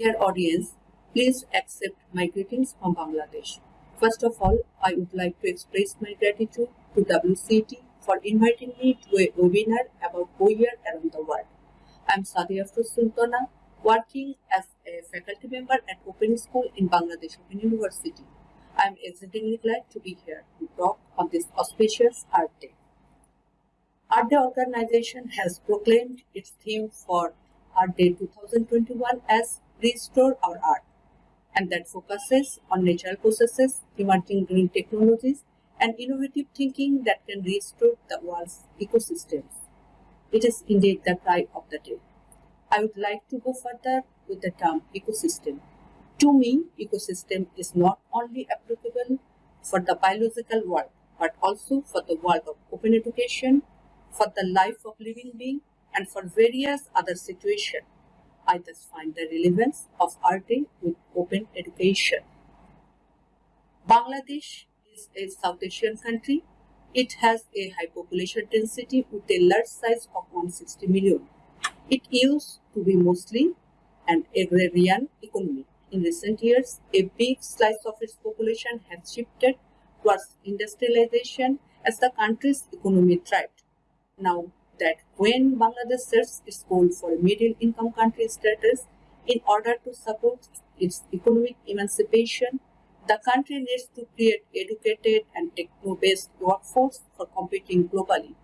Dear audience, please accept my greetings from Bangladesh. First of all, I would like to express my gratitude to WCT for inviting me to a webinar about OER around the world. I am Sadia Sultana, working as a faculty member at Open School in Bangladesh Open University. I am exceedingly glad to be here to talk on this auspicious Earth Day. Earth Day organization has proclaimed its theme for Earth Day 2021 as Restore Our Earth and that focuses on natural processes, emerging green technologies and innovative thinking that can restore the world's ecosystems. It is indeed the cry of the day. I would like to go further with the term ecosystem. To me, ecosystem is not only applicable for the biological world, but also for the world of open education, for the life of living being, and for various other situations I thus find the relevance of RT with open education. Bangladesh is a South Asian country. It has a high population density with a large size of 160 million. It used to be mostly an agrarian economy. In recent years, a big slice of its population has shifted towards industrialization as the country's economy thrived. Now, that when Bangladesh sets its goal for a middle income country status, in order to support its economic emancipation, the country needs to create educated and techno-based workforce for competing globally.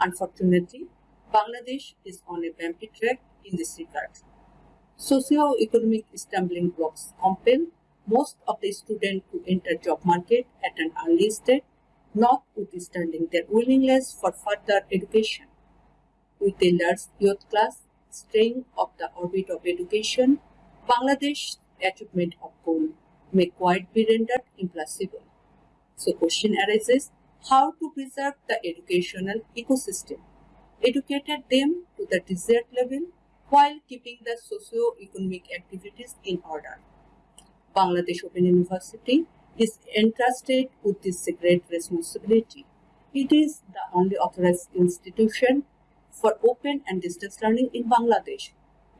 Unfortunately, Bangladesh is on a bumpy track in this regard. Socio-economic stumbling blocks compel most of the students to enter job market at an early stage, notwithstanding their willingness for further education with the large youth class staying of the orbit of education, Bangladesh's achievement of goal may quite be rendered impossible. So question arises, how to preserve the educational ecosystem? Educated them to the desired level while keeping the socio-economic activities in order. Bangladesh Open University is entrusted with this great responsibility. It is the only authorized institution for open and distance learning in Bangladesh.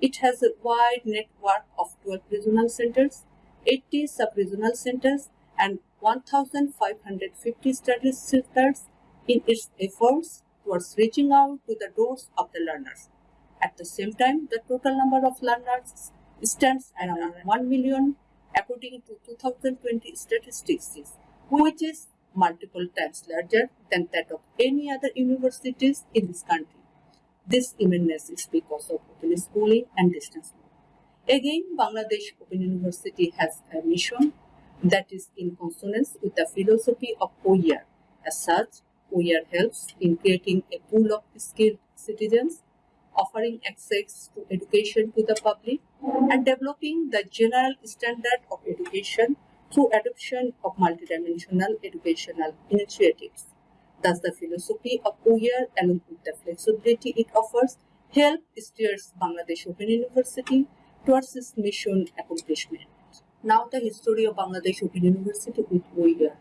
It has a wide network of 12 regional centers, 80 sub-regional centers and 1,550 study centers in its efforts towards reaching out to the doors of the learners. At the same time, the total number of learners stands around 1 million according to 2020 statistics, which is multiple times larger than that of any other universities in this country. This immense is because of open schooling and distance learning. Again, Bangladesh Open University has a mission that is in consonance with the philosophy of OER. As such, OER helps in creating a pool of skilled citizens, offering access to education to the public, and developing the general standard of education through adoption of multidimensional educational initiatives. Thus, the philosophy of OER along with the flexibility it offers help steers Bangladesh Open University towards its mission accomplishment. Now the history of Bangladesh Open University with OER.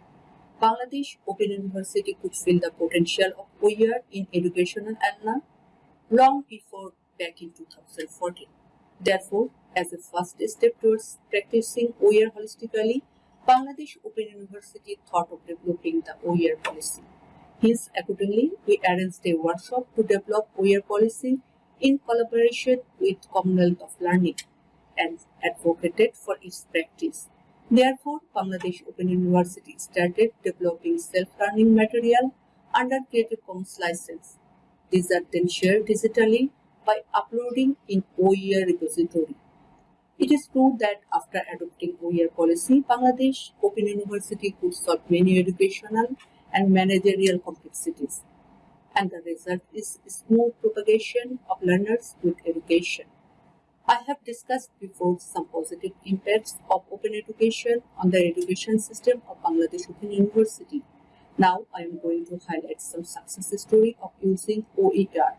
Bangladesh Open University could feel the potential of OER in educational arena long before back in 2014. Therefore, as a first step towards practicing OER holistically, Bangladesh Open University thought of developing the OER policy. Hence, accordingly, we arranged a workshop to develop OER policy in collaboration with Commonwealth of Learning and advocated for its practice. Therefore, Bangladesh Open University started developing self-learning material under Creative Commons license. These are then shared digitally by uploading in OER repository. It is true that after adopting OER policy, Bangladesh Open University could solve many educational and managerial complexities. And the result is smooth propagation of learners with education. I have discussed before some positive impacts of open education on the education system of Bangladesh Open University. Now I am going to highlight some success story of using OER.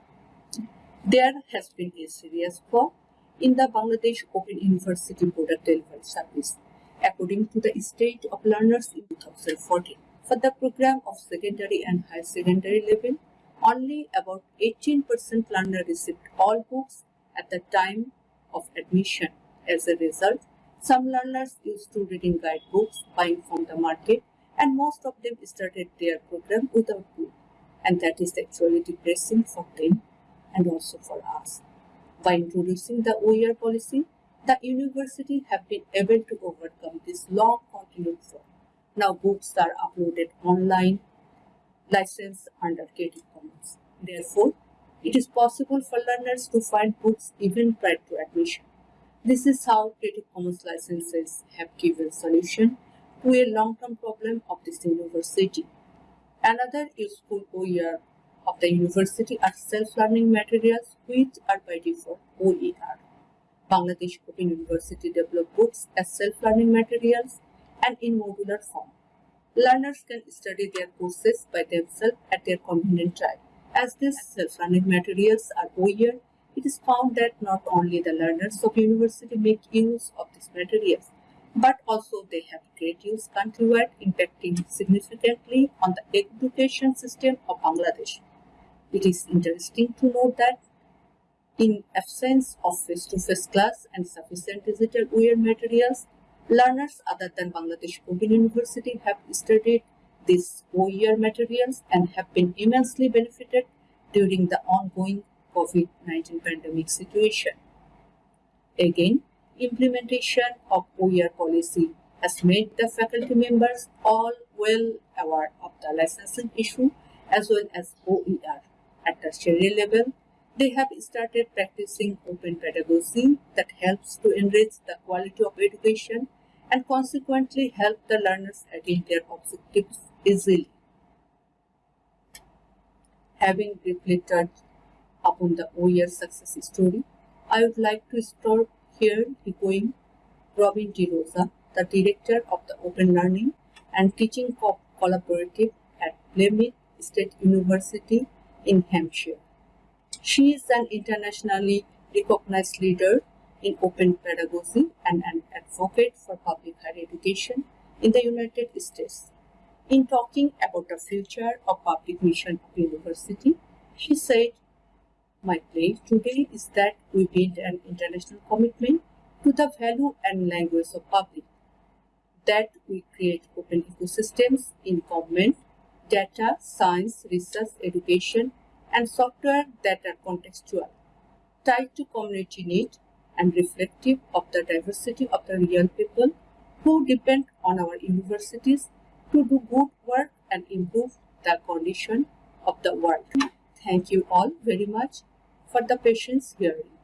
There has been a serious flaw in the Bangladesh Open University product delivery service, according to the state of learners in 2014. For the program of secondary and higher secondary level, only about 18% learner received all books at the time of admission As a result, some learners used to reading guidebooks, buying from the market, and most of them started their program without book. And that is actually depressing for them and also for us. By introducing the OER policy, the university have been able to overcome this long continued fraud. Now books are uploaded online, licensed under Creative Commons. Therefore, it is possible for learners to find books even prior to admission. This is how Creative Commons licenses have given solution to a long-term problem of this university. Another useful OER of the university are self-learning materials which are by default OER. Bangladesh Open University developed books as self-learning materials and in modular form. Learners can study their courses by themselves at their convenient time. As these self-learning materials are OER, it is found that not only the learners of university make use of these materials, but also they have great use countrywide, impacting significantly on the education system of Bangladesh. It is interesting to note that in absence of face-to-face -face class and sufficient digital OER materials, learners other than Bangladesh Open University have studied these OER materials and have been immensely benefited during the ongoing COVID-19 pandemic situation. Again, implementation of OER policy has made the faculty members all well aware of the licensing issue as well as OER. At the tertiary level, they have started practicing open pedagogy that helps to enrich the quality of education and consequently help the learners attain their objectives easily. Having reflected upon the OER success story, I would like to start here echoing Robin DeRosa, the director of the Open Learning and Teaching Co Collaborative at Plymouth State University in Hampshire. She is an internationally recognized leader in open pedagogy and an advocate for public higher education in the United States. In talking about the future of public mission of university, she said, My plea today is that we build an international commitment to the value and language of public, that we create open ecosystems in government, data, science, research, education, and software that are contextual, tied to community need and reflective of the diversity of the real people who depend on our universities to do good work and improve the condition of the world. Thank you all very much for the patience hearing.